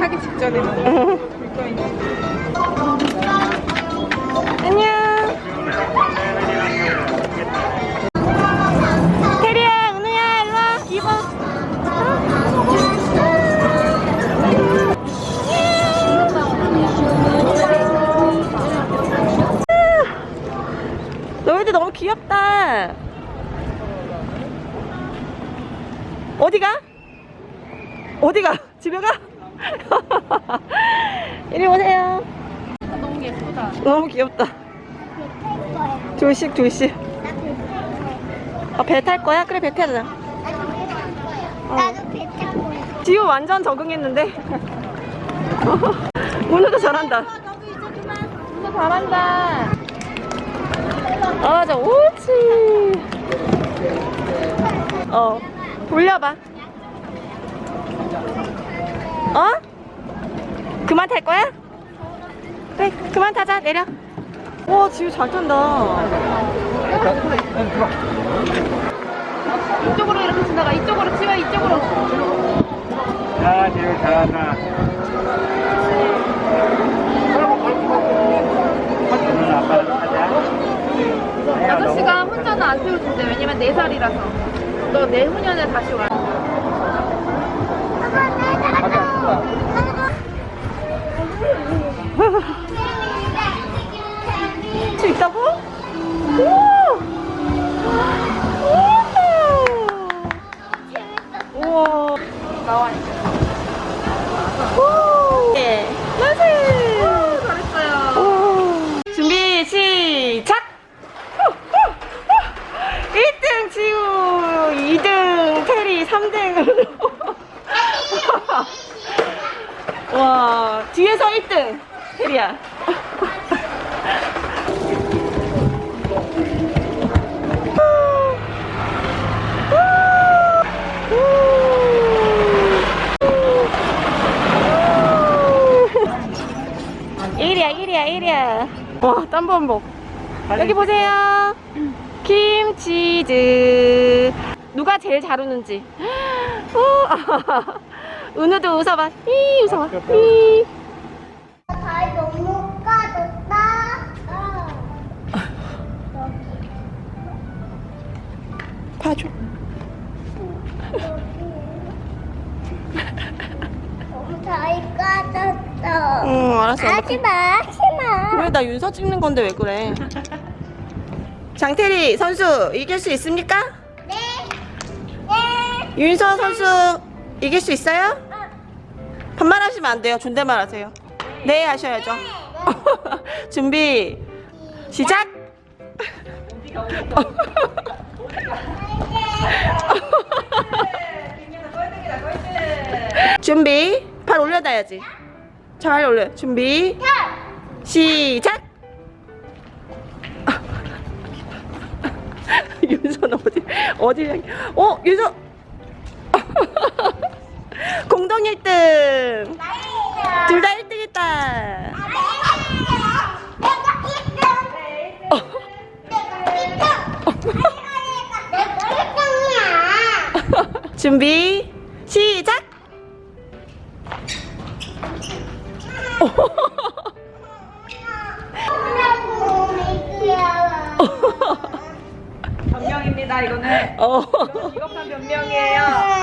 하기 직전에 일로 와. 입어. 너희들 너무 귀엽다. 어디가? 어디가? 집에 가? 이리 오세요. 너무 예쁘다. 너무 귀엽다. 조식 조식. 아, 배탈 거야? 그래 배 타자. 나도 배 타고 있어. 지우 완전 적응했는데. 오늘도 잘한다. 오늘 잘한다. 아 맞아 옳지. 어 돌려봐. 어? 그만 탈 거야? 그래 그만 타자 내려. 와 지우 잘 탄다. 이쪽으로 이렇게 지나가. 이쪽으로 치워. 이쪽으로. 야, 지금 잘한다. 오늘 아빠랑 가자. 아저씨가 혼자는 안 태워준대. 왜냐면 4살이라서. 너 내후년에 다시 와. 와, 뒤에서 1등. 테리야. 일이야 일이야 일이야. 와 땀범벅 여기 보세요. 김치즈. 누가 제일 잘 우는지. 오, 은우도 웃어봐 이 웃어봐 이발 너무 까졌다. 봐줘 너무 잘 까졌어. 응 알았어 하지 마, 하지 마. 왜 나 윤서 찍는 건데 왜 그래 장태리 선수 이길 수 있습니까? 네. 네. 윤서 선수 이길 수 있어요? 반말하시면 안 돼요. 존댓말 하세요. 네 하셔야죠. 준비 시작! 준비 발 올려놔야지. 잘 올려 준비 시작! 윤서는 어디 어디 향- 어 윤서 공동 1등 둘 다 1등 했다 준비 시작 변명입니다. 이거는 어. 비겁한 변명이에요.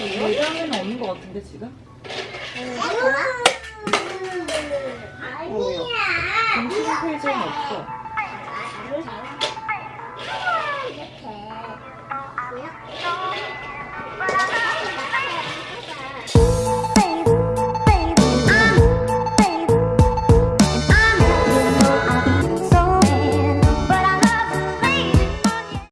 예전에는 없는 것 같은데 지금? 아니야. 공식 페이지에는 없어. 아,